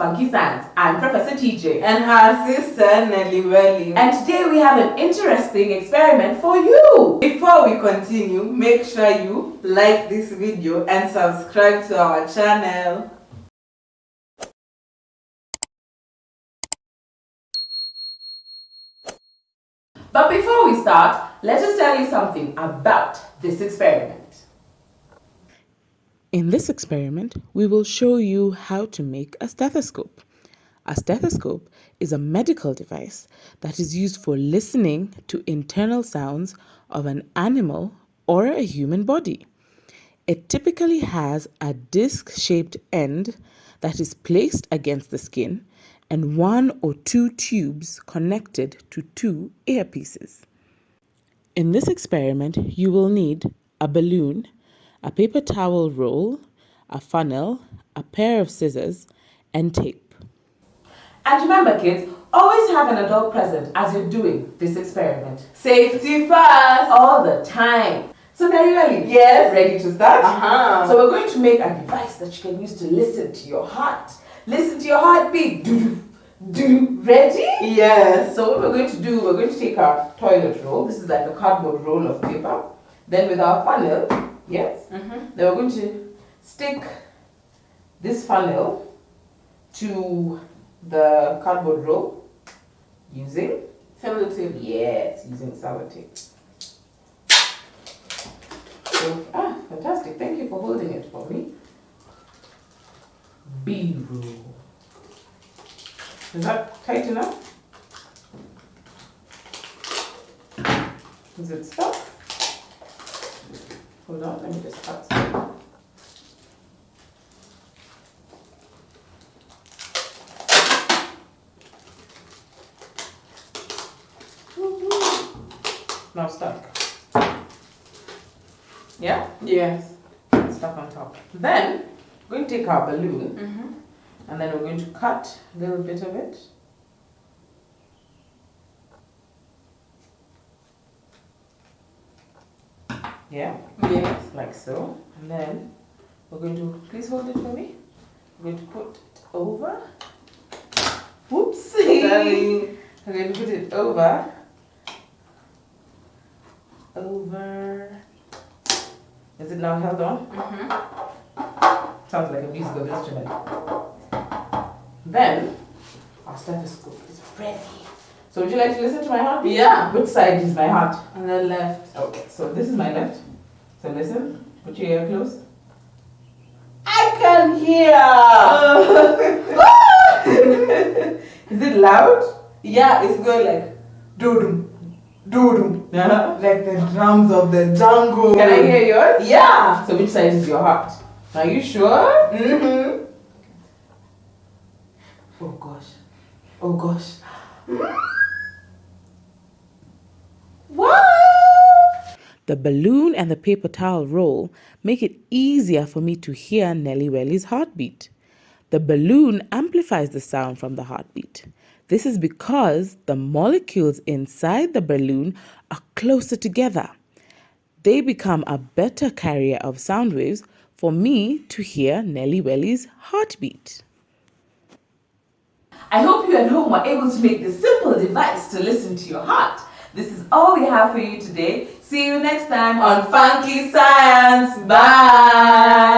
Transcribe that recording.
kids, welcome to Funky Science. I'm Professor TJ. And her sister Nelly Welly. And today we have an interesting experiment for you. Before we continue, make sure you like this video and subscribe to our channel. But before we start, let us tell you something about this experiment. In this experiment, we will show you how to make a stethoscope. A stethoscope is a medical device that is used for listening to internal sounds of an animal or a human body. It typically has a disc-shaped end that is placed against the skin and one or two tubes connected to two earpieces. In this experiment, you will need a balloon, a paper towel roll, a funnel, a pair of scissors, and tape. And remember kids, always have an adult present as you're doing this experiment. Safety first! All the time. So Nelly ready? Yes. ready to start? Uh-huh. So we're going to make a device that you can use to listen to your heart. Listen to your heartbeat. Do, do, ready? Yes. So what we're going to do, we're going to take our toilet roll. This is like a cardboard roll of paper. Then with our funnel, yes. Mm-hmm. Then we're going to stick this funnel to the cardboard roll using Sellotape. yes, using sellotape. So, ah, fantastic! Thank you for holding it for me. B roll. Is that tight enough? Is it stuck? Hold on, let me just cut some. Now stuck. Yeah? Yes. Stuck on top. Then, we're going to take our balloon Mm-hmm. and then we're going to cut a little bit of it. Yeah, Yes. like so. And then we're going to, please hold it for me. We're going to put it over. Whoopsie! Darling. I'm going to put it over. Over. Is it now held on? Mm-hmm. Sounds like a musical instrument. Then, our stethoscope is ready. So would you like to listen to my heartbeat? Yeah. Which side is my heart? On the left. Okay, so this is my left. So listen. Put your ear close. I can hear! is it loud? Yeah, it's going like doo-doo, doo-doo. Uh-huh. Like the drums of the jungle. Can I hear yours? Yeah. So which side is your heart? Are you sure? Mm-hmm. Oh gosh. Oh gosh. The balloon and the paper towel roll make it easier for me to hear Nelly Welly's heartbeat. The balloon amplifies the sound from the heartbeat. This is because the molecules inside the balloon are closer together. They become a better carrier of sound waves for me to hear Nelly Welly's heartbeat. I hope you at home were able to make this simple device to listen to your heart. This is all we have for you today. See you next time on Funky Science. Bye.